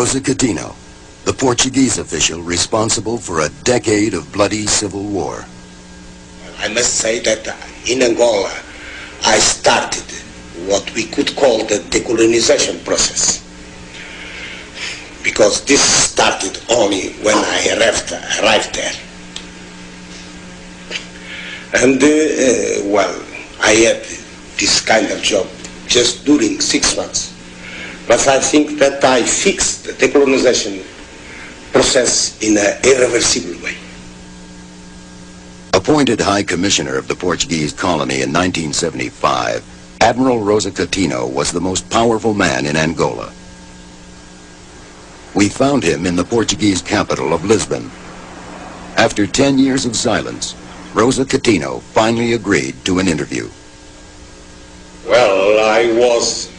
Rosa Coutinho, the Portuguese official responsible for a decade of bloody civil war. I must say that in Angola, I started what we could call the decolonization process. Because this started only when I arrived, arrived there. And, uh, well, I had this kind of job just during six months. But I think that I fixed the decolonization process in an irreversible way. Appointed High Commissioner of the Portuguese colony in 1975, Admiral Rosa Coutinho was the most powerful man in Angola. We found him in the Portuguese capital of Lisbon. After 10 years of silence, Rosa Coutinho finally agreed to an interview. Well, I was,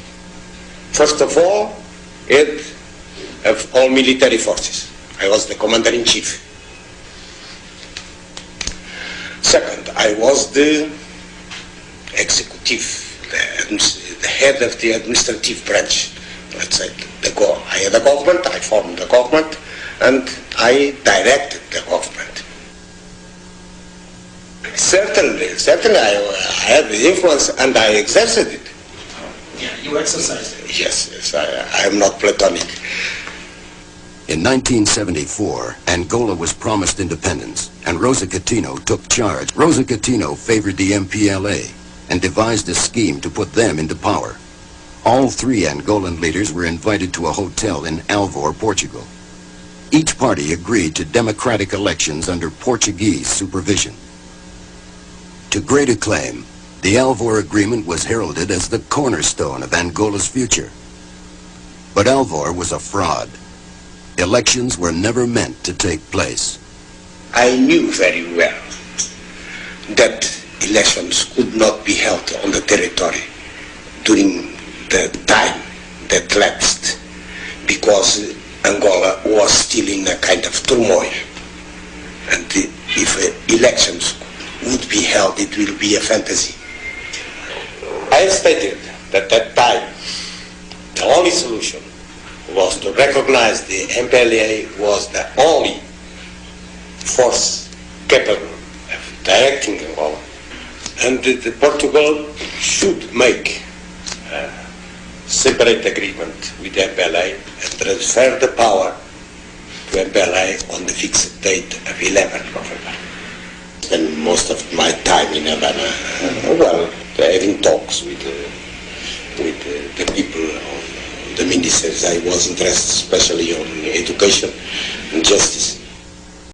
first of all, head of all military forces. I was the commander-in-chief. Second, I was the executive, the, the, head of the administrative branch. Let's say the go I had a government, I formed the government, and I directed the government. Certainly, certainly I, I had the influence and I exerted it. Yeah, you exercised it. Yes, yes, I, I am not platonic. In 1974, Angola was promised independence, and Rosa Coutinho took charge. Rosa Coutinho favored the MPLA and devised a scheme to put them into power. All three Angolan leaders were invited to a hotel in Alvor, Portugal. Each party agreed to democratic elections under Portuguese supervision. To great acclaim, the Alvor Agreement was heralded as the cornerstone of Angola's future. But Alvor was a fraud. Elections were never meant to take place. I knew very well that elections could not be held on the territory during the time that lapsed because Angola was still in a kind of turmoil. And if elections would be held, it will be a fantasy. I stated that at that time the only solution was to recognize the MPLA was the only force capable of directing Angola and that Portugal should make a separate agreement with the MPLA and transfer the power to MPLA on the fixed date of 11th November. Spend most of my time in Havana, uh, well, having talks with, uh, with uh, the people the ministers. I was interested especially on education and justice.